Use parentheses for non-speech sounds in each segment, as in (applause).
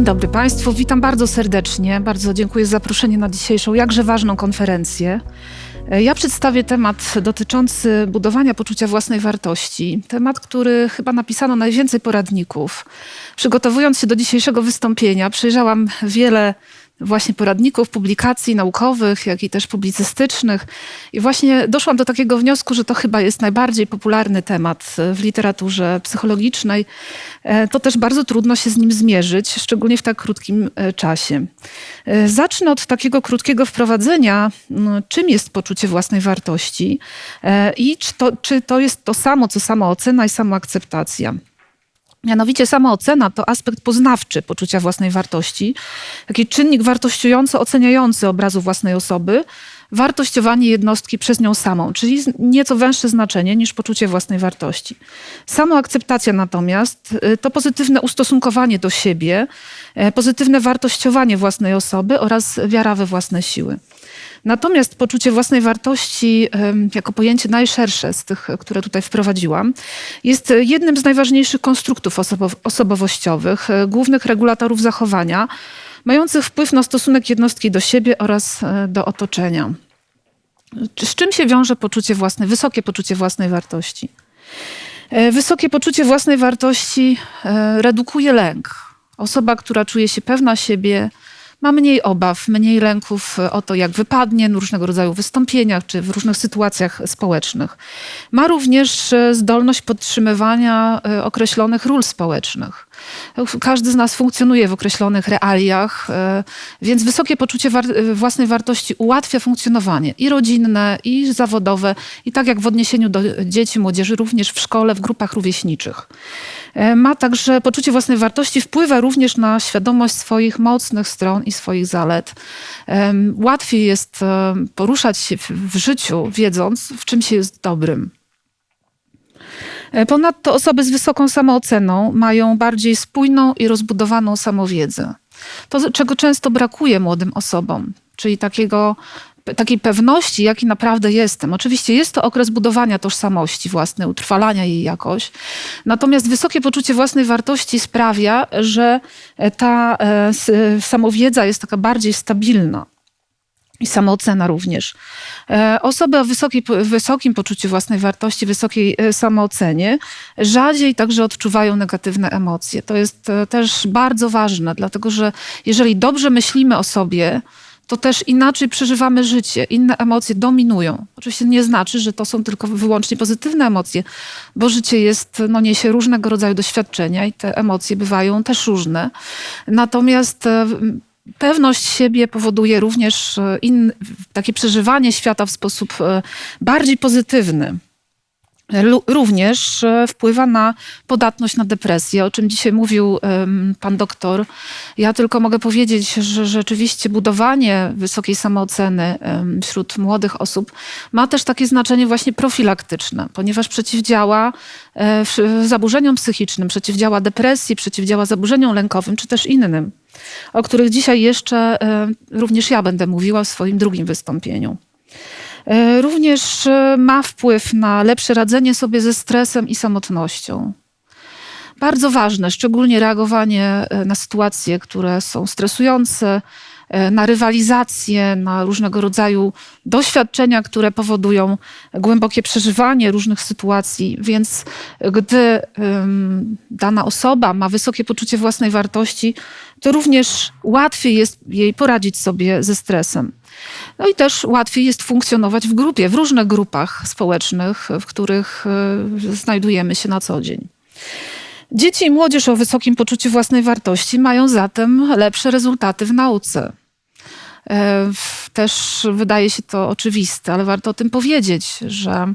Dzień dobry Państwu, witam bardzo serdecznie. Bardzo dziękuję za zaproszenie na dzisiejszą jakże ważną konferencję. E, Ja przedstawię temat dotyczący budowania poczucia własnej wartości. Temat, który chyba napisano najwięcej poradników. Przygotowując się do dzisiejszego wystąpienia, przejrzałam wiele właśnie poradników, publikacji naukowych, jak i też publicystycznych. I właśnie doszłam do takiego wniosku, że to chyba jest najbardziej popularny temat w literaturze psychologicznej. E, To też bardzo trudno się z nim zmierzyć, szczególnie w tak krótkim e, czasie. E, Zacznę od takiego krótkiego wprowadzenia, czym jest poczucie własnej wartości i czy to, czy to jest to samo, co samoocena i samoakceptacja. Mianowicie samoocena to aspekt poznawczy poczucia własnej wartości, taki czynnik wartościujący, oceniający obrazu własnej osoby, wartościowanie jednostki przez nią samą, czyli nieco węższe znaczenie niż poczucie własnej wartości. Samoakceptacja natomiast y, to pozytywne ustosunkowanie do siebie, e, pozytywne wartościowanie własnej osoby oraz wiara we własne siły. Natomiast poczucie własnej wartości, jako pojęcie najszersze z tych, które tutaj wprowadziłam, jest jednym z najważniejszych konstruktów osobo- osobowościowych, e, głównych regulatorów zachowania, mających wpływ na stosunek jednostki do siebie oraz e, do otoczenia. Z czym się wiąże poczucie własnej, wysokie poczucie własnej wartości? E, Wysokie poczucie własnej wartości redukuje lęk. Osoba, która czuje się pewna siebie, ma mniej obaw, mniej lęków e, o to, jak wypadnie w różnego rodzaju wystąpieniach czy w różnych sytuacjach społecznych. Ma również e, zdolność podtrzymywania e, określonych ról społecznych. Każdy z nas funkcjonuje w określonych realiach, e, więc wysokie poczucie war e, własnej wartości ułatwia funkcjonowanie i rodzinne, i zawodowe, i tak jak w odniesieniu do dzieci, młodzieży, również w szkole, w grupach rówieśniczych. E, Ma także poczucie własnej wartości, wpływa również na świadomość swoich mocnych stron i swoich zalet. Łatwiej jest poruszać się w życiu, wiedząc, w czym się jest dobrym. E, Ponadto osoby z wysoką samooceną mają bardziej spójną i rozbudowaną samowiedzę. To, czego często brakuje młodym osobom, czyli takiego, takiej pewności, jaki naprawdę jestem. Oczywiście jest to okres budowania tożsamości własnej, utrwalania jej jakoś. Natomiast wysokie poczucie własnej wartości sprawia, że e, ta e, samowiedza jest taka bardziej stabilna. I samoocena również. E, Osoby o wysokiej, wysokim poczuciu własnej wartości, wysokiej e, samoocenie, rzadziej także odczuwają negatywne emocje. To jest e, też bardzo ważne, dlatego że jeżeli dobrze myślimy o sobie, to też inaczej przeżywamy życie, inne emocje dominują. Oczywiście nie znaczy, że to są tylko wyłącznie pozytywne emocje, bo życie jest, no niesie różnego rodzaju doświadczenia i te emocje bywają też różne. Natomiast pewność siebie powoduje również e, in, takie przeżywanie świata w sposób e, bardziej pozytywny. Również e, wpływa na podatność na depresję, o czym dzisiaj mówił pan doktor. Ja tylko mogę powiedzieć, że rzeczywiście budowanie wysokiej samooceny wśród młodych osób ma też takie znaczenie właśnie profilaktyczne, ponieważ przeciwdziała e, zaburzeniom psychicznym, przeciwdziała depresji, przeciwdziała zaburzeniom lękowym czy też innym, o których dzisiaj jeszcze e, również ja będę mówiła w swoim drugim wystąpieniu. E, Również e, ma wpływ na lepsze radzenie sobie ze stresem i samotnością. Bardzo ważne, szczególnie reagowanie e, na sytuacje, które są stresujące, na rywalizację, na różnego rodzaju doświadczenia, które powodują głębokie przeżywanie różnych sytuacji. Więc gdy dana osoba ma wysokie poczucie własnej wartości, to również łatwiej jest jej poradzić sobie ze stresem. No i też łatwiej jest funkcjonować w grupie, w różnych grupach społecznych, w których e, znajdujemy się na co dzień. Dzieci i młodzież o wysokim poczuciu własnej wartości mają zatem lepsze rezultaty w nauce. E, Też wydaje się to oczywiste, ale warto o tym powiedzieć, że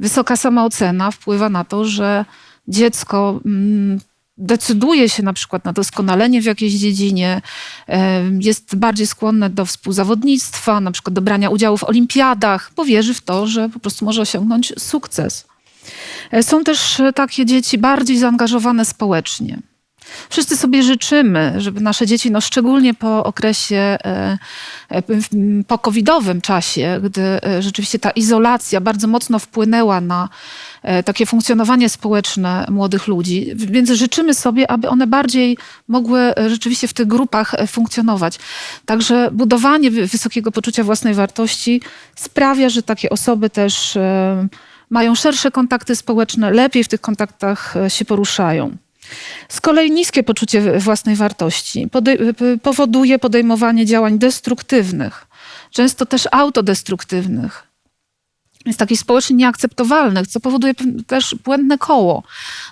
wysoka samoocena wpływa na to, że dziecko mm, decyduje się na przykład na doskonalenie w jakiejś dziedzinie, e, jest bardziej skłonne do współzawodnictwa, na przykład do brania udziału w olimpiadach, bo wierzy w to, że po prostu może osiągnąć sukces. E, Są też takie dzieci bardziej zaangażowane społecznie. Wszyscy sobie życzymy, żeby nasze dzieci, no szczególnie po okresie e, e, po covidowym czasie, gdy e, rzeczywiście ta izolacja bardzo mocno wpłynęła na takie funkcjonowanie społeczne młodych ludzi, więc życzymy sobie, aby one bardziej mogły rzeczywiście w tych grupach funkcjonować. Także budowanie wysokiego poczucia własnej wartości sprawia, że takie osoby też mają szersze kontakty społeczne, lepiej w tych kontaktach się poruszają. Z kolei niskie poczucie własnej wartości powoduje podejmowanie działań destruktywnych, często też autodestruktywnych. Jest takich społecznie nieakceptowalnych, co powoduje też błędne koło.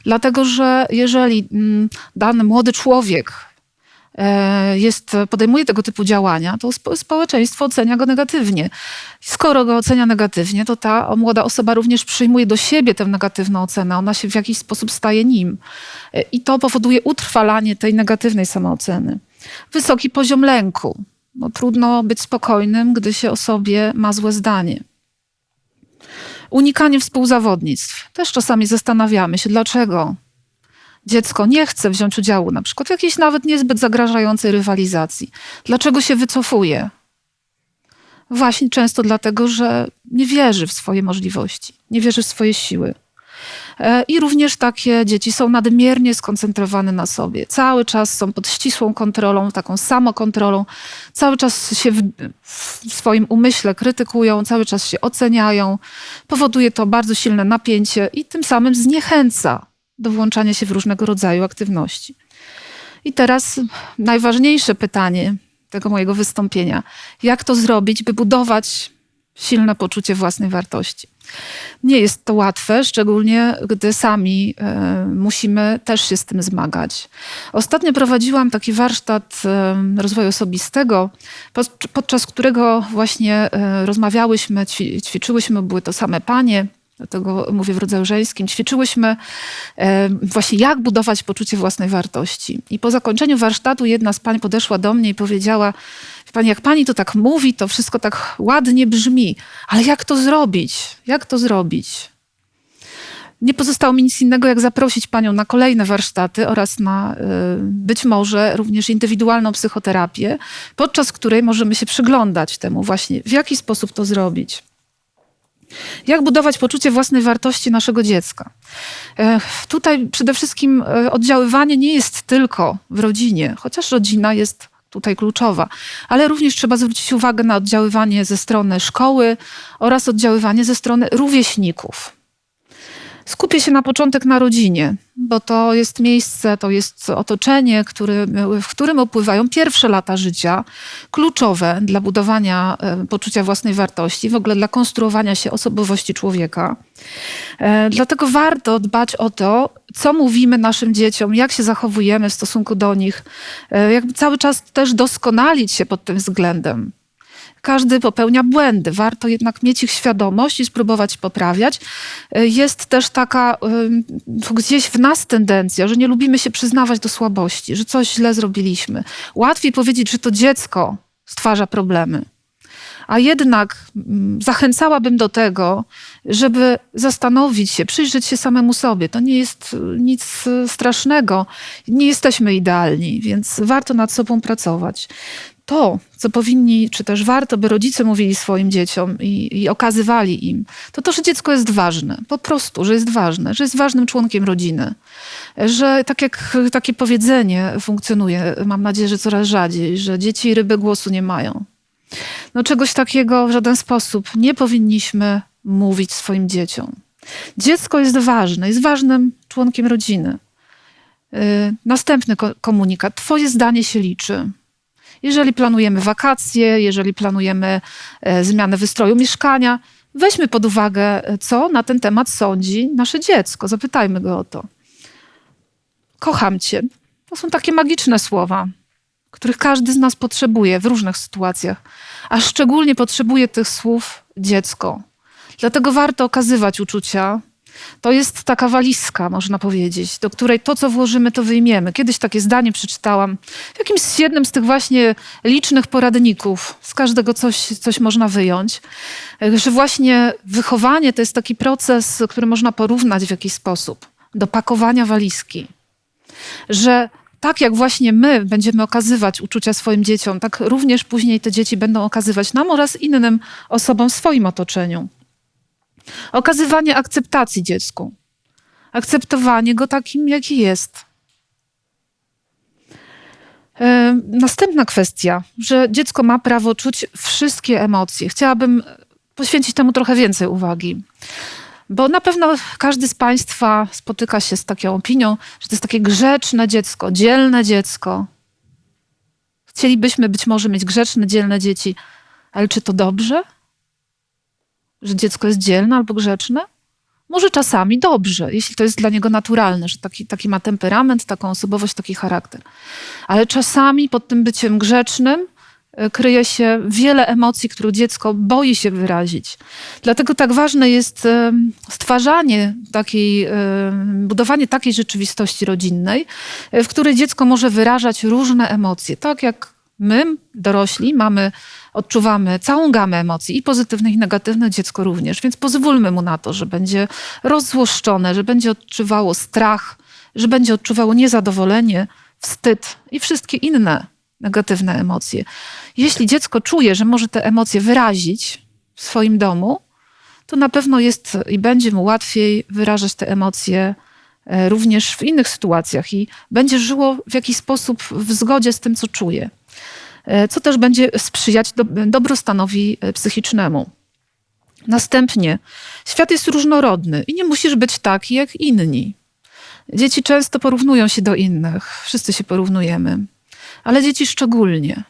Dlatego, że jeżeli mm, dany młody człowiek jest, podejmuje tego typu działania, to społeczeństwo ocenia go negatywnie. Skoro go ocenia negatywnie, to ta młoda osoba również przyjmuje do siebie tę negatywną ocenę. Ona się w jakiś sposób staje nim. E, I to powoduje utrwalanie tej negatywnej samooceny. Wysoki poziom lęku. No, trudno być spokojnym, gdy się o sobie ma złe zdanie. Unikanie współzawodnictw. Też czasami zastanawiamy się, dlaczego dziecko nie chce wziąć udziału na przykład w jakiejś nawet niezbyt zagrażającej rywalizacji. Dlaczego się wycofuje? Właśnie często dlatego, że nie wierzy w swoje możliwości, nie wierzy w swoje siły. E, I również takie dzieci są nadmiernie skoncentrowane na sobie. Cały czas są pod ścisłą kontrolą, taką samokontrolą. Cały czas się w, w swoim umyśle krytykują, cały czas się oceniają. Powoduje to bardzo silne napięcie i tym samym zniechęca do włączania się w różnego rodzaju aktywności. I teraz najważniejsze pytanie tego mojego wystąpienia. Jak to zrobić, by budować silne poczucie własnej wartości? Nie jest to łatwe, szczególnie gdy sami y, musimy też się z tym zmagać. Ostatnio prowadziłam taki warsztat y, rozwoju osobistego, pod, podczas którego właśnie y, rozmawiałyśmy, ćwiczyłyśmy, były to same panie, dlatego mówię w rodzaju żeńskim, ćwiczyłyśmy e, właśnie jak budować poczucie własnej wartości. I po zakończeniu warsztatu jedna z pań podeszła do mnie i powiedziała, pani, jak pani to tak mówi, to wszystko tak ładnie brzmi, ale jak to zrobić? Jak to zrobić? Nie pozostało mi nic innego, jak zaprosić panią na kolejne warsztaty oraz na e, być może również indywidualną psychoterapię, podczas której możemy się przyglądać temu właśnie, w jaki sposób to zrobić. Jak budować poczucie własnej wartości naszego dziecka? E, tutaj przede wszystkim e, oddziaływanie nie jest tylko w rodzinie, chociaż rodzina jest tutaj kluczowa, ale również trzeba zwrócić uwagę na oddziaływanie ze strony szkoły oraz oddziaływanie ze strony rówieśników. Skupię się na początek na rodzinie, bo to jest miejsce, to jest otoczenie, który, w którym opływają pierwsze lata życia, kluczowe dla budowania e, poczucia własnej wartości, w ogóle dla konstruowania się osobowości człowieka. E, dlatego warto dbać o to, co mówimy naszym dzieciom, jak się zachowujemy w stosunku do nich, e, jakby cały czas też doskonalić się pod tym względem każdy popełnia błędy. Warto jednak mieć ich świadomość i spróbować poprawiać. E, jest też taka gdzieś w nas tendencja, że nie lubimy się przyznawać do słabości, że coś źle zrobiliśmy. Łatwiej powiedzieć, że to dziecko stwarza problemy. A jednak mm, zachęcałabym do tego, żeby zastanowić się, przyjrzeć się samemu sobie. To nie jest nic strasznego. Nie jesteśmy idealni, więc warto nad sobą pracować to, co powinni, czy też warto, by rodzice mówili swoim dzieciom i, i, okazywali im, to to, że dziecko jest ważne. Po prostu, że jest ważne, że jest ważnym członkiem rodziny. Że tak jak takie powiedzenie funkcjonuje, mam nadzieję, że coraz rzadziej, że dzieci i ryby głosu nie mają. No czegoś takiego w żaden sposób nie powinniśmy mówić swoim dzieciom. Dziecko jest ważne, jest ważnym członkiem rodziny. Yy, następny komunikat. Twoje zdanie się liczy. Jeżeli planujemy wakacje, jeżeli planujemy e, zmianę wystroju mieszkania, weźmy pod uwagę, e, co na ten temat sądzi nasze dziecko. Zapytajmy go o to. Kocham cię. To są takie magiczne słowa, których każdy z nas potrzebuje w różnych sytuacjach, a szczególnie potrzebuje tych słów dziecko. Dlatego warto okazywać uczucia, to jest taka walizka, można powiedzieć, do której to, co włożymy, to wyjmiemy. Kiedyś takie zdanie przeczytałam w jakimś jednym z tych właśnie licznych poradników. Z każdego coś, coś można wyjąć. Że właśnie wychowanie to jest taki proces, który można porównać w jakiś sposób do pakowania walizki. Że tak jak właśnie my będziemy okazywać uczucia swoim dzieciom, tak również później te dzieci będą okazywać nam oraz innym osobom w swoim otoczeniu. Okazywanie akceptacji dziecku. Akceptowanie go takim, jaki jest. E, następna kwestia, że dziecko ma prawo czuć wszystkie emocje. Chciałabym poświęcić temu trochę więcej uwagi. Bo na pewno każdy z Państwa spotyka się z taką opinią, że to jest takie grzeczne dziecko, dzielne dziecko. Chcielibyśmy być może mieć grzeczne, dzielne dzieci, ale czy to dobrze? Że dziecko jest dzielne albo grzeczne? Może czasami dobrze, jeśli to jest dla niego naturalne, że taki, taki ma temperament, taką osobowość, taki charakter. Ale czasami pod tym byciem grzecznym E, kryje się wiele emocji, które dziecko boi się wyrazić. Dlatego tak ważne jest e, stwarzanie takiej, e, budowanie takiej rzeczywistości rodzinnej, w której dziecko może wyrażać różne emocje. Tak jak my, dorośli, mamy, odczuwamy całą gamę emocji, i pozytywnych, i negatywnych, dziecko również. Więc pozwólmy mu na to, że będzie rozzłoszczone, że będzie odczuwało strach, że będzie odczuwało niezadowolenie, wstyd i wszystkie inne negatywne emocje. Jeśli dziecko czuje, że może te emocje wyrazić w swoim domu, to na pewno jest i będzie mu łatwiej wyrażać te emocje e, również w innych sytuacjach i będzie żyło w jakiś sposób w zgodzie z tym, co czuje, co też będzie sprzyjać do, dobrostanowi e, psychicznemu. Następnie, świat jest różnorodny i nie musisz być taki jak inni. Dzieci często porównują się do innych, wszyscy się porównujemy ale dzieci szczególnie.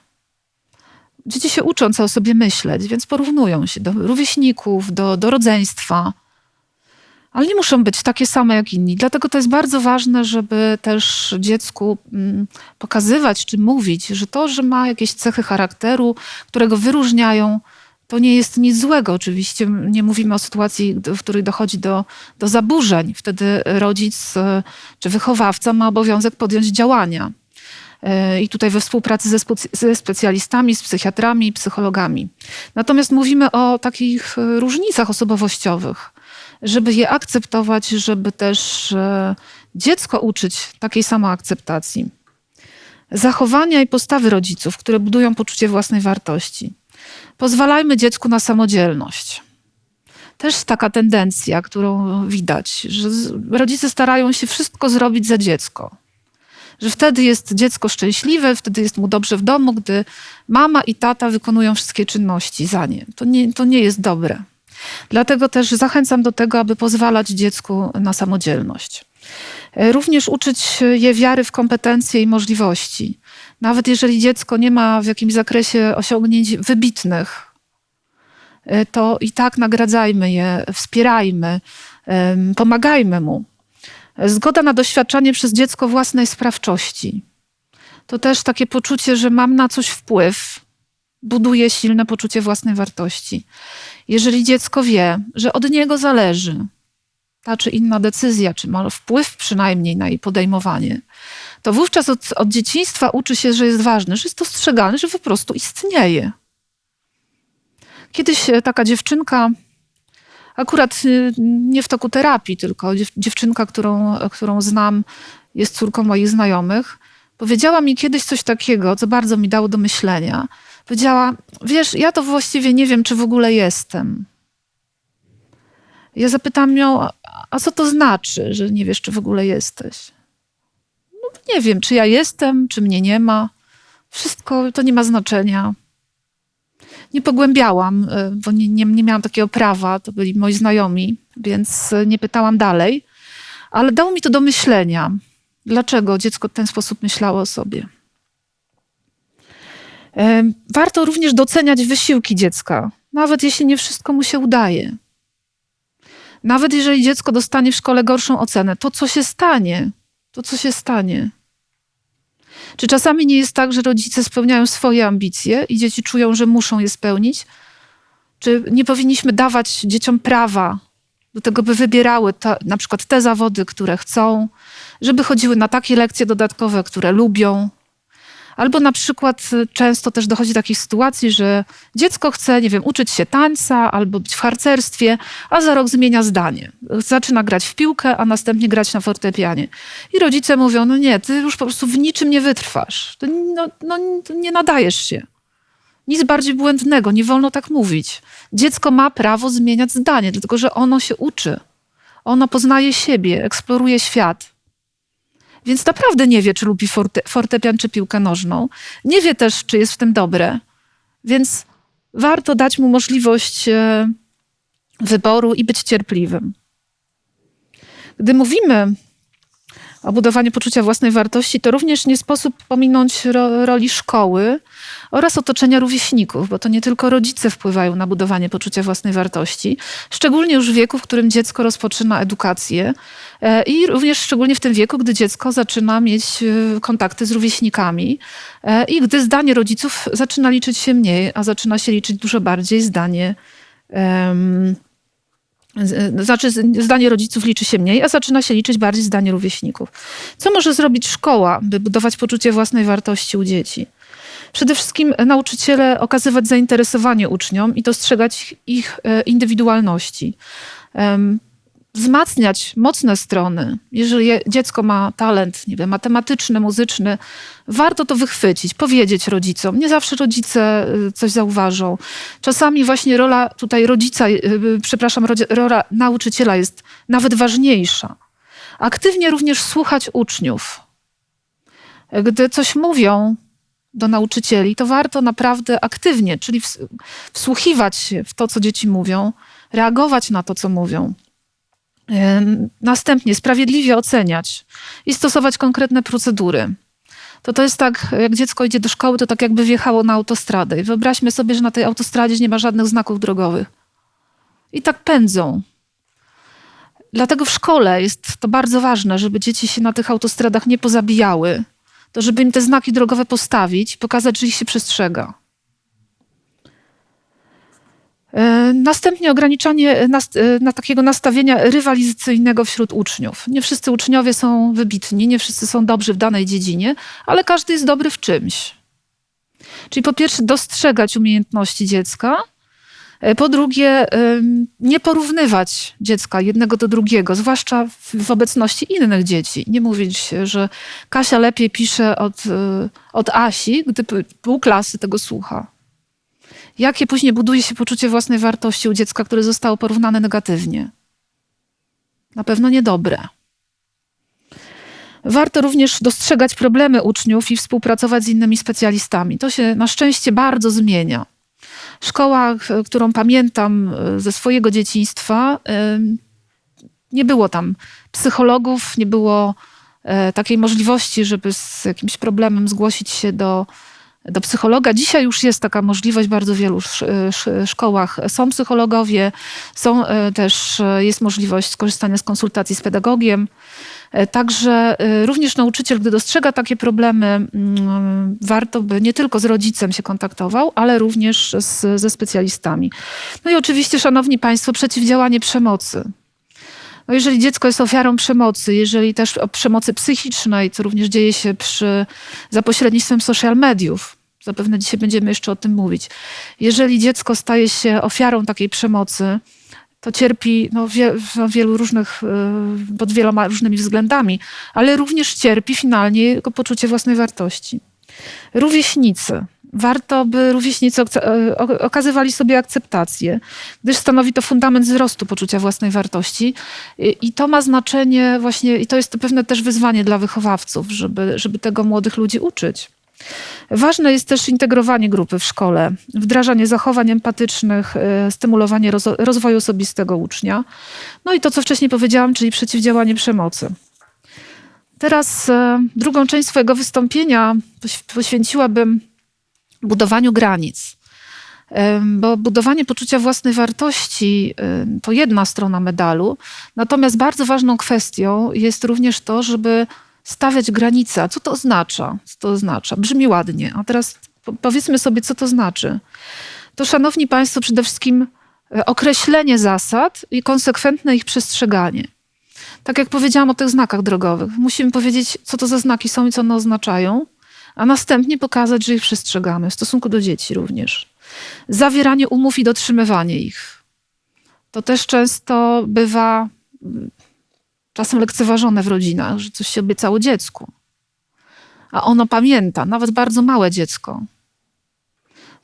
Dzieci się uczą, co o sobie myśleć, więc porównują się do rówieśników, do, do rodzeństwa, ale nie muszą być takie same jak inni. Dlatego to jest bardzo ważne, żeby też dziecku mm, pokazywać czy mówić, że to, że ma jakieś cechy charakteru, które go wyróżniają, to nie jest nic złego. Oczywiście nie mówimy o sytuacji, w której dochodzi do, do zaburzeń. Wtedy rodzic e, czy wychowawca ma obowiązek podjąć działania. E, i tutaj we współpracy ze, ze specjalistami, z psychiatrami psychologami. Natomiast mówimy o takich e, różnicach osobowościowych, żeby je akceptować, żeby też e, dziecko uczyć takiej samoakceptacji. Zachowania i postawy rodziców, które budują poczucie własnej wartości. Pozwalajmy dziecku na samodzielność. Też taka tendencja, którą widać, że rodzice starają się wszystko zrobić za dziecko że wtedy jest dziecko szczęśliwe, wtedy jest mu dobrze w domu, gdy mama i tata wykonują wszystkie czynności za nie. To nie, to nie jest dobre. Dlatego też zachęcam do tego, aby pozwalać dziecku na samodzielność. E, również uczyć je wiary w kompetencje i możliwości. Nawet jeżeli dziecko nie ma w jakimś zakresie osiągnięć wybitnych, e, to i tak nagradzajmy je, wspierajmy, pomagajmy mu. Zgoda na doświadczanie przez dziecko własnej sprawczości. To też takie poczucie, że mam na coś wpływ, buduje silne poczucie własnej wartości. Jeżeli dziecko wie, że od niego zależy ta czy inna decyzja, czy ma wpływ przynajmniej na jej podejmowanie, to wówczas od, od dzieciństwa uczy się, że jest ważne, że jest dostrzegalny, że po prostu istnieje. Kiedyś e, taka dziewczynka Akurat y, nie w toku terapii, tylko dziewczynka, którą, którą znam, jest córką moich znajomych. Powiedziała mi kiedyś coś takiego, co bardzo mi dało do myślenia. Powiedziała: Wiesz, ja to właściwie nie wiem, czy w ogóle jestem. Ja zapytam ją: A co to znaczy, że nie wiesz, czy w ogóle jesteś? No, nie wiem, czy ja jestem, czy mnie nie ma. Wszystko to nie ma znaczenia nie pogłębiałam, e, bo nie, nie, nie miałam takiego prawa, to byli moi znajomi, więc e, nie pytałam dalej. Ale dało mi to do myślenia, dlaczego dziecko w ten sposób myślało o sobie. Warto również doceniać wysiłki dziecka, nawet jeśli nie wszystko mu się udaje. Nawet jeżeli dziecko dostanie w szkole gorszą ocenę, to co się stanie? To co się stanie? Czy czasami nie jest tak, że rodzice spełniają swoje ambicje i dzieci czują, że muszą je spełnić? Czy nie powinniśmy dawać dzieciom prawa do tego, by wybierały ta, na przykład te zawody, które chcą, żeby chodziły na takie lekcje dodatkowe, które lubią, Albo na przykład y, często też dochodzi do takich sytuacji, że dziecko chce, nie wiem, uczyć się tańca albo być w harcerstwie, a za rok zmienia zdanie. Zaczyna grać w piłkę, a następnie grać na fortepianie. I rodzice mówią, no nie, ty już po prostu w niczym nie wytrwasz. To, no, no, nie nadajesz się. Nic bardziej błędnego, nie wolno tak mówić. Dziecko ma prawo zmieniać zdanie, dlatego że ono się uczy. Ono poznaje siebie, eksploruje świat. Więc naprawdę nie wie, czy lubi forte, fortepian, czy piłkę nożną. Nie wie też, czy jest w tym dobre. Więc warto dać mu możliwość e, wyboru i być cierpliwym. Gdy mówimy o budowaniu poczucia własnej wartości, to również nie sposób pominąć ro, roli szkoły oraz otoczenia rówieśników, bo to nie tylko rodzice wpływają na budowanie poczucia własnej wartości, szczególnie już w wieku, w którym dziecko rozpoczyna edukację e, i również szczególnie w tym wieku, gdy dziecko zaczyna mieć e, kontakty z rówieśnikami e, i gdy zdanie rodziców zaczyna liczyć się mniej, a zaczyna się liczyć dużo bardziej zdanie znaczy, zdanie rodziców liczy się mniej, a zaczyna się liczyć bardziej zdanie rówieśników. Co może zrobić szkoła, by budować poczucie własnej wartości u dzieci? Przede wszystkim nauczyciele okazywać zainteresowanie uczniom i dostrzegać ich e, indywidualności. Wzmacniać mocne strony. Jeżeli dziecko ma talent, nie wiem, matematyczny, muzyczny, warto to wychwycić, powiedzieć rodzicom. Nie zawsze rodzice e, coś zauważą. Czasami właśnie rola tutaj rodzica, e, przepraszam, rola nauczyciela jest nawet ważniejsza. Aktywnie również słuchać uczniów. Gdy coś mówią, do nauczycieli, to warto naprawdę aktywnie, czyli wsłuchiwać się w to, co dzieci mówią, reagować na to, co mówią. Następnie sprawiedliwie oceniać i stosować konkretne procedury. To to jest tak, jak dziecko idzie do szkoły, to tak jakby wjechało na autostradę. I wyobraźmy sobie, że na tej autostradzie nie ma żadnych znaków drogowych. I tak pędzą. Dlatego w szkole jest to bardzo ważne, żeby dzieci się na tych autostradach nie pozabijały, to żeby im te znaki drogowe postawić, pokazać, że ich się przestrzega. E, następnie ograniczanie na, e, na, takiego nastawienia rywalizacyjnego wśród uczniów. Nie wszyscy uczniowie są wybitni, nie wszyscy są dobrzy w danej dziedzinie, ale każdy jest dobry w czymś. Czyli po pierwsze dostrzegać umiejętności dziecka, E, po drugie, nie porównywać dziecka jednego do drugiego, zwłaszcza w obecności innych dzieci. Nie mówić, że Kasia lepiej pisze od, e, od Asi, gdy pół klasy tego słucha. Jakie później buduje się poczucie własnej wartości u dziecka, które zostało porównane negatywnie? Na pewno niedobre. Warto również dostrzegać problemy uczniów i współpracować z innymi specjalistami. To się na szczęście bardzo zmienia. Szkoła, którą pamiętam e, ze swojego dzieciństwa, e, nie było tam psychologów, nie było e, takiej możliwości, żeby z jakimś problemem zgłosić się do, do psychologa. Dzisiaj już jest taka możliwość w bardzo wielu szkołach. Są psychologowie, są też, jest możliwość skorzystania z konsultacji z pedagogiem. E, także e, również nauczyciel, gdy dostrzega takie problemy, mm, warto by nie tylko z rodzicem się kontaktował, ale również z, ze specjalistami. No i oczywiście, szanowni państwo, przeciwdziałanie przemocy. No jeżeli dziecko jest ofiarą przemocy, jeżeli też przemocy psychicznej, co również dzieje się przy, za pośrednictwem social mediów, zapewne dzisiaj będziemy jeszcze o tym mówić. Jeżeli dziecko staje się ofiarą takiej przemocy, to cierpi no, wie, no, wielu różnych, y, pod wieloma różnymi względami, ale również cierpi finalnie jego poczucie własnej wartości. Rówieśnicy. Warto, by rówieśnicy y, okazywali sobie akceptację, gdyż stanowi to fundament wzrostu poczucia własnej wartości. I to ma znaczenie właśnie, i to jest pewne też wyzwanie dla wychowawców, żeby, żeby tego młodych ludzi uczyć. Ważne jest też integrowanie grupy w szkole, wdrażanie zachowań empatycznych, e, stymulowanie rozwoju osobistego ucznia. No i to, co wcześniej powiedziałam, czyli przeciwdziałanie przemocy. Teraz e, drugą część swojego wystąpienia poświęciłabym budowaniu granic. Bo budowanie poczucia własnej wartości to jedna strona medalu, natomiast bardzo ważną kwestią jest również to, żeby stawiać granice. Co to oznacza? Co to oznacza? Brzmi ładnie. A teraz powiedzmy sobie, co to znaczy. To, szanowni państwo, przede wszystkim e, określenie zasad i konsekwentne ich przestrzeganie. Tak jak powiedziałam o tych znakach drogowych. Musimy powiedzieć, co to za znaki są i co one oznaczają, a następnie pokazać, że ich przestrzegamy, w stosunku do dzieci również. Zawieranie umów i dotrzymywanie ich. To też często bywa mm, czasem lekceważone w rodzinach, że coś się obiecało dziecku. A ono pamięta, nawet bardzo małe dziecko.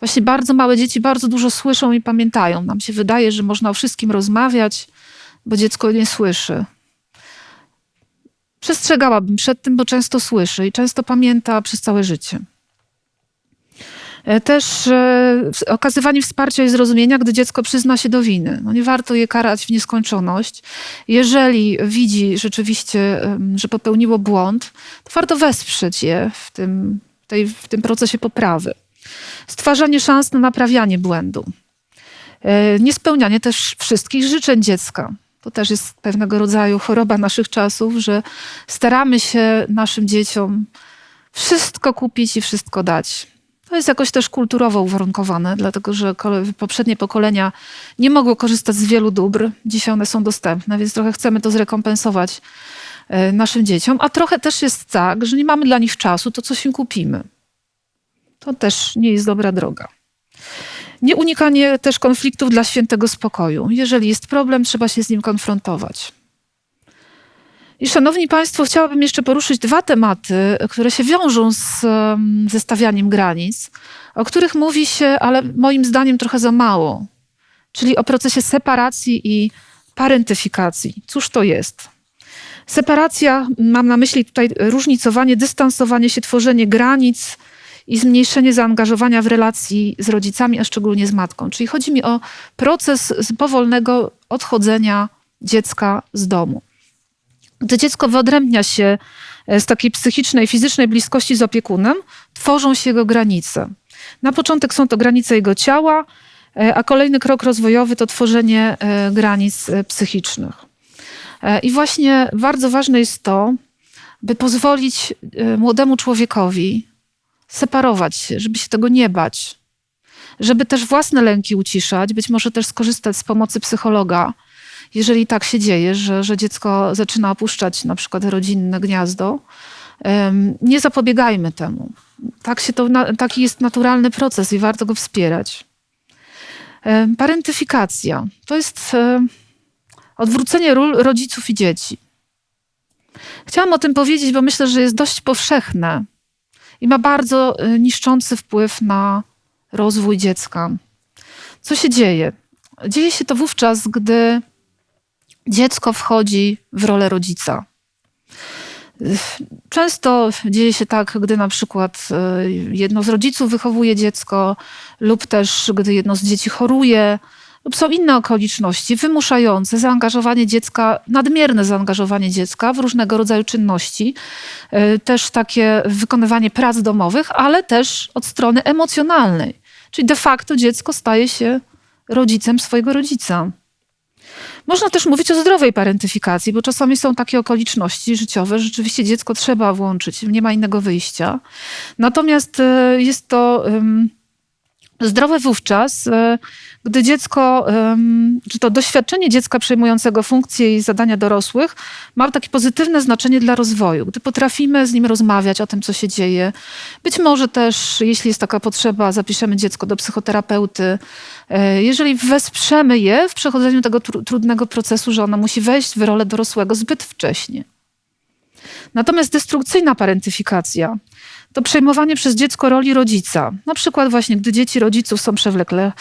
Właśnie bardzo małe dzieci bardzo dużo słyszą i pamiętają. Nam się wydaje, że można o wszystkim rozmawiać, bo dziecko nie słyszy. Przestrzegałabym przed tym, bo często słyszy i często pamięta przez całe życie. E, też e, okazywanie wsparcia i zrozumienia, gdy dziecko przyzna się do winy. No nie warto je karać w nieskończoność. Jeżeli widzi rzeczywiście, że popełniło błąd, to warto wesprzeć je w tym, tej, w tym procesie poprawy. Stwarzanie szans na naprawianie błędu. E, niespełnianie też wszystkich życzeń dziecka. To też jest pewnego rodzaju choroba naszych czasów, że staramy się naszym dzieciom wszystko kupić i wszystko dać. To jest jakoś też kulturowo uwarunkowane, dlatego że poprzednie pokolenia nie mogły korzystać z wielu dóbr. Dzisiaj one są dostępne, więc trochę chcemy to zrekompensować e, naszym dzieciom. A trochę też jest tak, że nie mamy dla nich czasu, to coś im kupimy. To też nie jest dobra droga. Nie unikanie też konfliktów dla świętego spokoju. Jeżeli jest problem, trzeba się z nim konfrontować. I szanowni Państwo, chciałabym jeszcze poruszyć dwa tematy, które się wiążą z ze stawianiem granic, o których mówi się, ale moim zdaniem trochę za mało. Czyli o procesie separacji i parentyfikacji. Cóż to jest? Separacja, mam na myśli tutaj różnicowanie, dystansowanie się, tworzenie granic i zmniejszenie zaangażowania w relacji z rodzicami, a szczególnie z matką. Czyli chodzi mi o proces powolnego odchodzenia dziecka z domu. Gdy dziecko wyodrębnia się e, z takiej psychicznej, fizycznej bliskości z opiekunem, tworzą się jego granice. Na początek są to granice jego ciała, e, a kolejny krok rozwojowy to tworzenie e, granic psychicznych. I właśnie bardzo ważne jest to, by pozwolić młodemu człowiekowi separować się, żeby się tego nie bać, żeby też własne lęki uciszać, być może też skorzystać z pomocy psychologa, jeżeli tak się dzieje, że, że dziecko zaczyna opuszczać na przykład rodzinne gniazdo, nie zapobiegajmy temu. Tak się to, taki jest naturalny proces i warto go wspierać. Parentyfikacja to jest odwrócenie ról rodziców i dzieci. Chciałam o tym powiedzieć, bo myślę, że jest dość powszechne i ma bardzo e, niszczący wpływ na rozwój dziecka. Co się dzieje? Dzieje się to wówczas, gdy dziecko wchodzi w rolę rodzica. Często dzieje się tak, gdy na przykład e, jedno z rodziców wychowuje dziecko, lub też gdy jedno z dzieci choruje, lub są inne okoliczności wymuszające zaangażowanie dziecka, nadmierne zaangażowanie dziecka w różnego rodzaju czynności, e, też takie wykonywanie prac domowych, ale też od strony emocjonalnej. Czyli de facto dziecko staje się rodzicem swojego rodzica. Można też mówić o zdrowej parentyfikacji, bo czasami są takie okoliczności życiowe, że rzeczywiście dziecko trzeba włączyć, nie ma innego wyjścia. Natomiast e, jest to zdrowe wówczas, e, gdy dziecko, czy to doświadczenie dziecka przejmującego funkcje i zadania dorosłych ma takie pozytywne znaczenie dla rozwoju. Gdy potrafimy z nim rozmawiać o tym, co się dzieje. Być może też, jeśli jest taka potrzeba, zapiszemy dziecko do psychoterapeuty. E, jeżeli wesprzemy je w przechodzeniu tego trudnego procesu, że ono musi wejść w rolę dorosłego zbyt wcześnie. Natomiast destrukcyjna parentyfikacja to przejmowanie przez dziecko roli rodzica. Na przykład właśnie, gdy dzieci rodziców są przewlekle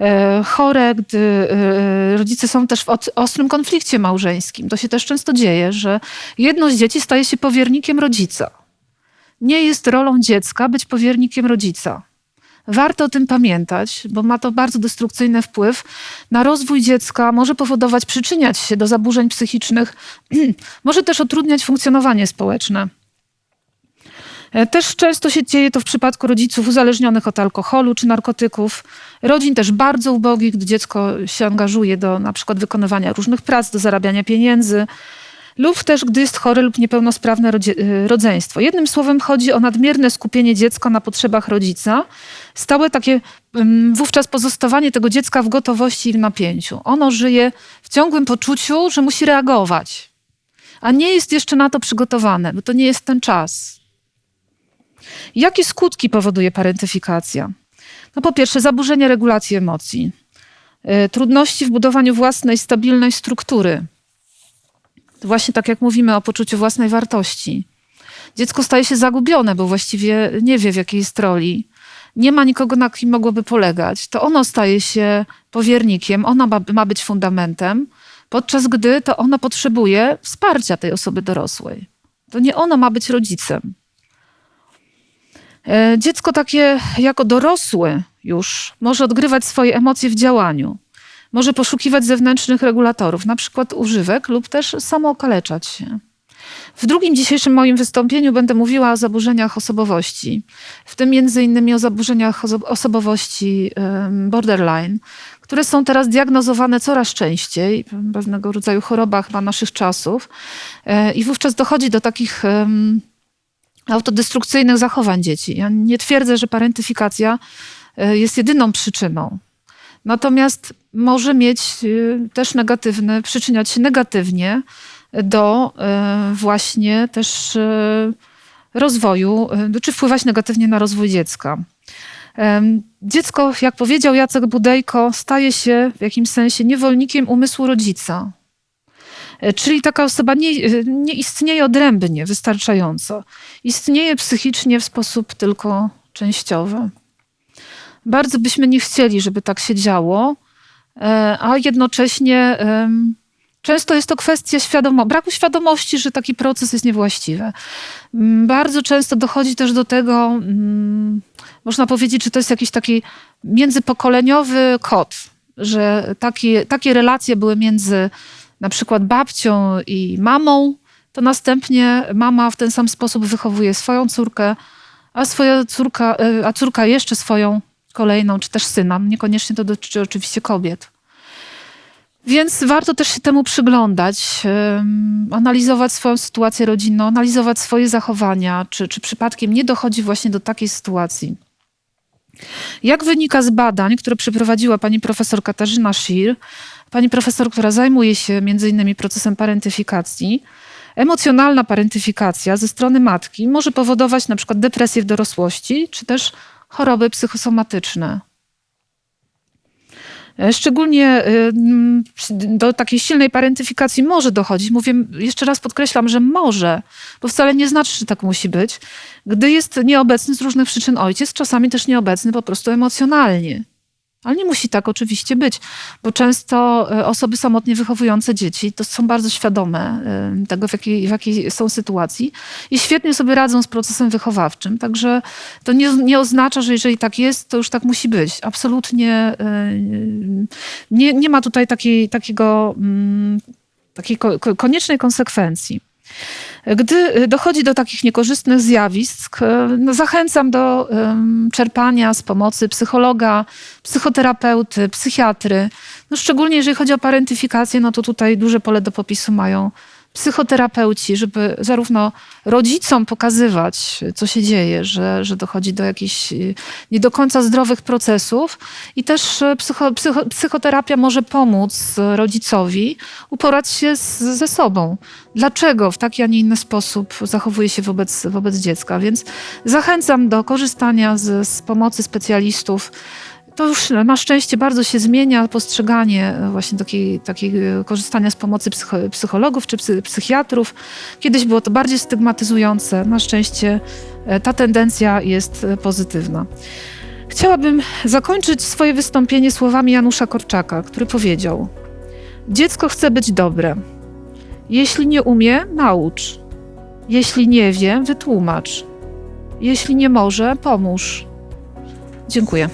e, chore, gdy e, rodzice są też w ostrym konflikcie małżeńskim. To się też często dzieje, że jedno z dzieci staje się powiernikiem rodzica. Nie jest rolą dziecka być powiernikiem rodzica. Warto o tym pamiętać, bo ma to bardzo destrukcyjny wpływ na rozwój dziecka, może powodować, przyczyniać się do zaburzeń psychicznych, (clears throat) może też utrudniać funkcjonowanie społeczne. E, też często się dzieje to w przypadku rodziców uzależnionych od alkoholu czy narkotyków, rodzin też bardzo ubogich, gdy dziecko się angażuje do na przykład wykonywania różnych prac, do zarabiania pieniędzy, lub też gdy jest chore lub niepełnosprawne e, rodzeństwo. Jednym słowem chodzi o nadmierne skupienie dziecka na potrzebach rodzica, stałe takie wówczas pozostawanie tego dziecka w gotowości i w napięciu. Ono żyje w ciągłym poczuciu, że musi reagować, a nie jest jeszcze na to przygotowane, bo to nie jest ten czas. Jakie skutki powoduje parentyfikacja? No po pierwsze, zaburzenie regulacji emocji, y, trudności w budowaniu własnej stabilnej struktury. Właśnie tak jak mówimy o poczuciu własnej wartości. Dziecko staje się zagubione, bo właściwie nie wie w jakiej jest roli. Nie ma nikogo, na kim mogłoby polegać. To ono staje się powiernikiem, ona ma, ma być fundamentem, podczas gdy to ono potrzebuje wsparcia tej osoby dorosłej. To nie ono ma być rodzicem. E, dziecko takie jako dorosły już może odgrywać swoje emocje w działaniu. Może poszukiwać zewnętrznych regulatorów, na przykład używek, lub też samookaleczać się. W drugim dzisiejszym moim wystąpieniu będę mówiła o zaburzeniach osobowości, w tym między innymi o zaburzeniach osobowości borderline, które są teraz diagnozowane coraz częściej, pewnego rodzaju chorobach ma naszych czasów. E, I wówczas dochodzi do takich autodestrukcyjnych zachowań dzieci. Ja nie twierdzę, że parentyfikacja e, jest jedyną przyczyną. Natomiast może mieć e, też negatywny, przyczyniać się negatywnie do e, właśnie też rozwoju, czy wpływać negatywnie na rozwój dziecka. Dziecko, jak powiedział Jacek Budejko, staje się w jakimś sensie niewolnikiem umysłu rodzica. E, czyli taka osoba nie, e, nie istnieje odrębnie wystarczająco. Istnieje psychicznie w sposób tylko częściowy. Bardzo byśmy nie chcieli, żeby tak się działo, e, a jednocześnie często jest to kwestia świadomo, braku świadomości, że taki proces jest niewłaściwy. Bardzo często dochodzi też do tego, mm, można powiedzieć, że to jest jakiś taki międzypokoleniowy kod, że takie relacje były między na przykład babcią i mamą, to następnie mama w ten sam sposób wychowuje swoją córkę, a swoja córka, e, a córka jeszcze swoją kolejną, czy też syna. Niekoniecznie to dotyczy oczywiście kobiet. Więc warto też się temu przyglądać, analizować swoją sytuację rodzinną, analizować swoje zachowania, czy, czy przypadkiem nie dochodzi właśnie do takiej sytuacji. Jak wynika z badań, które przeprowadziła pani profesor Katarzyna Schir, pani profesor, która zajmuje się innymi procesem parentyfikacji, emocjonalna parentyfikacja ze strony matki może powodować przykład depresję w dorosłości, czy też choroby psychosomatyczne. E, szczególnie e, do takiej silnej parentyfikacji może dochodzić. Mówię, jeszcze raz podkreślam, że może, bo wcale nie znaczy, że tak musi być, gdy jest nieobecny z różnych przyczyn ojciec, czasami też nieobecny po prostu emocjonalnie. Ale nie musi tak oczywiście być, bo często e, osoby samotnie wychowujące dzieci to są bardzo świadome e, tego, w jakiej, w jakiej są sytuacji i świetnie sobie radzą z procesem wychowawczym. Także to nie, nie oznacza, że jeżeli tak jest, to już tak musi być. Absolutnie e, nie, nie ma tutaj takiej, takiego, mm, takiej koniecznej konsekwencji. Gdy y, dochodzi do takich niekorzystnych zjawisk, y, no zachęcam do czerpania z pomocy psychologa, psychoterapeuty, psychiatry. No szczególnie jeżeli chodzi o parentyfikację, no to tutaj duże pole do popisu mają psychoterapeuci, żeby zarówno rodzicom pokazywać, co się dzieje, że, że dochodzi do jakichś y, nie do końca zdrowych procesów, i też y, psycho, psycho, psychoterapia może pomóc rodzicowi uporać się z, ze sobą. Dlaczego w taki, a nie inny sposób zachowuje się wobec, wobec dziecka? Więc zachęcam do korzystania z, z pomocy specjalistów to już na szczęście bardzo się zmienia postrzeganie e, właśnie takiej, takiej e, korzystania z pomocy psycho, psychologów czy psy, psychiatrów. Kiedyś było to bardziej stygmatyzujące. Na szczęście e, ta tendencja jest pozytywna. Chciałabym zakończyć swoje wystąpienie słowami Janusza Korczaka, który powiedział: Dziecko chce być dobre. Jeśli nie umie, naucz. Jeśli nie wie, wytłumacz. Jeśli nie może, pomóż. Dziękuję.